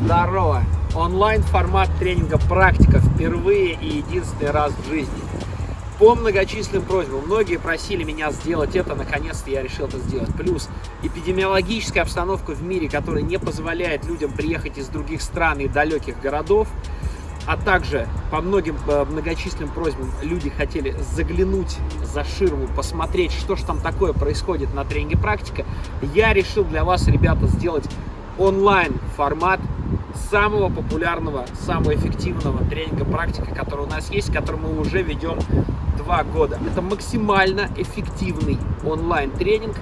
Здорово! Онлайн-формат тренинга «Практика» впервые и единственный раз в жизни. По многочисленным просьбам, многие просили меня сделать это, наконец-то я решил это сделать. Плюс эпидемиологическая обстановка в мире, которая не позволяет людям приехать из других стран и далеких городов, а также по многим э, многочисленным просьбам люди хотели заглянуть за ширму, посмотреть, что же там такое происходит на тренинге «Практика», я решил для вас, ребята, сделать онлайн-формат самого популярного, самого эффективного тренинга практика, который у нас есть, который мы уже ведем два года. Это максимально эффективный онлайн-тренинг,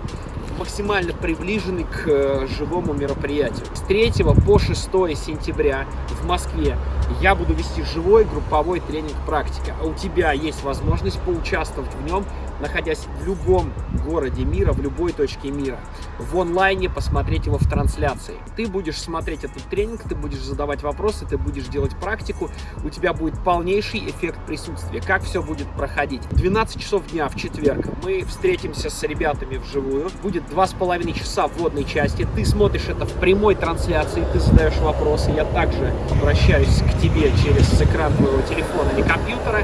максимально приближенный к э, живому мероприятию. С 3 по 6 сентября в Москве я буду вести живой групповой тренинг практика. У тебя есть возможность поучаствовать в нем находясь в любом городе мира, в любой точке мира, в онлайне посмотреть его в трансляции. Ты будешь смотреть этот тренинг, ты будешь задавать вопросы, ты будешь делать практику, у тебя будет полнейший эффект присутствия. Как все будет проходить? 12 часов дня в четверг мы встретимся с ребятами вживую. Будет два с половиной часа вводной части. Ты смотришь это в прямой трансляции, ты задаешь вопросы. Я также обращаюсь к тебе через экран твоего телефона или компьютера.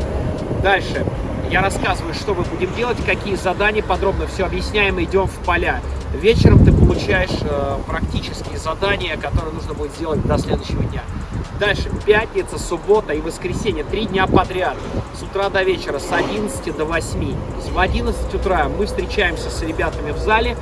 Дальше я рассказываю, что мы будем делать, какие задания, подробно все объясняем, идем в поля. Вечером ты получаешь э, практические задания, которые нужно будет сделать до следующего дня. Дальше пятница, суббота и воскресенье, три дня подряд, с утра до вечера, с 11 до 8. В 11 утра мы встречаемся с ребятами в зале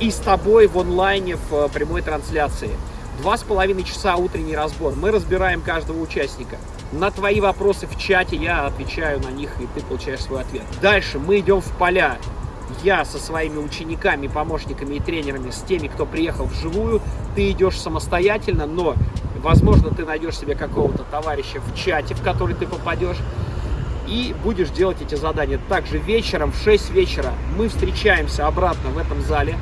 и с тобой в онлайне в э, прямой трансляции. Два с половиной часа утренний разбор. Мы разбираем каждого участника. На твои вопросы в чате я отвечаю на них, и ты получаешь свой ответ. Дальше мы идем в поля. Я со своими учениками, помощниками и тренерами, с теми, кто приехал вживую, ты идешь самостоятельно, но, возможно, ты найдешь себе какого-то товарища в чате, в который ты попадешь, и будешь делать эти задания. Также вечером в 6 вечера мы встречаемся обратно в этом зале,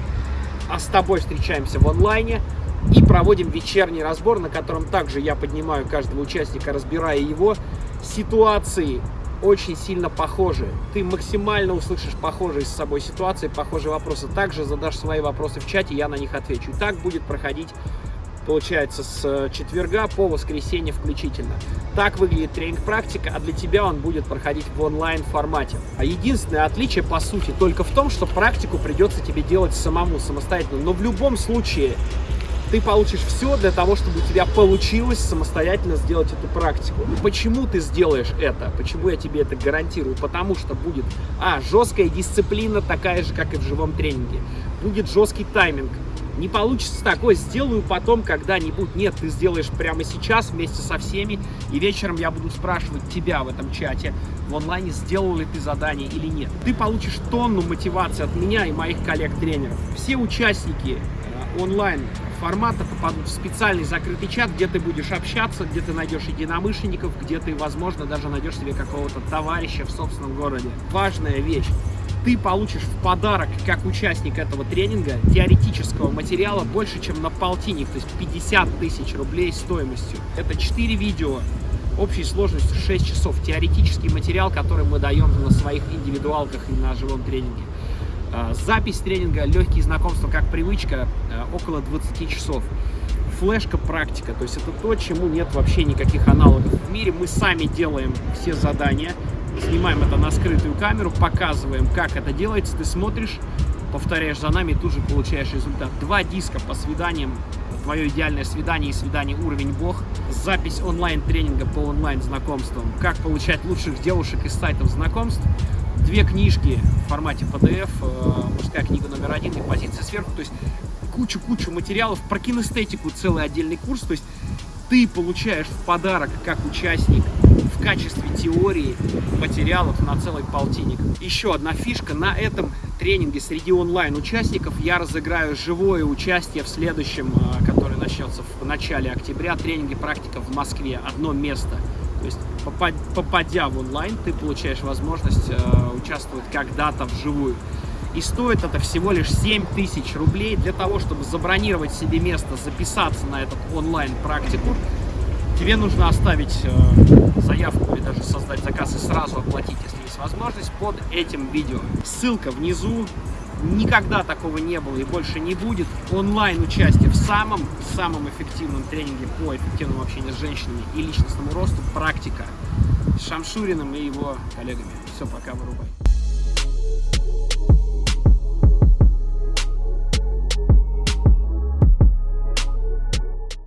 а с тобой встречаемся в онлайне, и проводим вечерний разбор, на котором также я поднимаю каждого участника, разбирая его. Ситуации очень сильно похожи. Ты максимально услышишь похожие с собой ситуации, похожие вопросы. Также задашь свои вопросы в чате, я на них отвечу. И так будет проходить, получается, с четверга по воскресенье включительно. Так выглядит тренинг-практика, а для тебя он будет проходить в онлайн-формате. А единственное отличие, по сути, только в том, что практику придется тебе делать самому, самостоятельно. Но в любом случае ты получишь все для того, чтобы у тебя получилось самостоятельно сделать эту практику. Почему ты сделаешь это? Почему я тебе это гарантирую? Потому что будет, а, жесткая дисциплина, такая же, как и в живом тренинге. Будет жесткий тайминг. Не получится такое, сделаю потом когда-нибудь. Нет, ты сделаешь прямо сейчас вместе со всеми, и вечером я буду спрашивать тебя в этом чате в онлайне, сделал ли ты задание или нет. Ты получишь тонну мотивации от меня и моих коллег-тренеров. Все участники онлайн формата попадут в специальный закрытый чат, где ты будешь общаться, где ты найдешь единомышленников, где ты, возможно, даже найдешь себе какого-то товарища в собственном городе. Важная вещь. Ты получишь в подарок, как участник этого тренинга, теоретического материала больше, чем на полтинник, то есть 50 тысяч рублей стоимостью. Это 4 видео, общей сложностью 6 часов. Теоретический материал, который мы даем на своих индивидуалках и на живом тренинге. А, запись тренинга «Легкие знакомства как привычка» а, около 20 часов. Флешка практика, то есть это то, чему нет вообще никаких аналогов в мире. Мы сами делаем все задания, снимаем это на скрытую камеру, показываем, как это делается. Ты смотришь, повторяешь за нами и тут же получаешь результат. Два диска по свиданиям, твое идеальное свидание и свидание уровень бог, запись онлайн-тренинга по онлайн-знакомствам, как получать лучших девушек из сайтов знакомств, две книжки в формате PDF, э, мужская книга номер один и позиция сверху, то есть кучу-кучу материалов про кинестетику, целый отдельный курс, то есть ты получаешь в подарок как участник в качестве теории материалов на целый полтинник. Еще одна фишка, на этом тренинге среди онлайн-участников я разыграю живое участие в следующем, э, который начнется в начале октября, тренинге «Практика в Москве». Одно место. То есть, попадя в онлайн, ты получаешь возможность э, участвовать когда-то вживую. И стоит это всего лишь 7 тысяч рублей для того, чтобы забронировать себе место, записаться на этот онлайн-практику. Тебе нужно оставить э, заявку или даже создать заказ и сразу оплатить, если есть возможность, под этим видео. Ссылка внизу, Никогда такого не было и больше не будет. Онлайн участие в самом-самом эффективном тренинге по эффективному общению с женщинами и личностному росту практика с Шамшуриным и его коллегами. Все, пока, вырубай.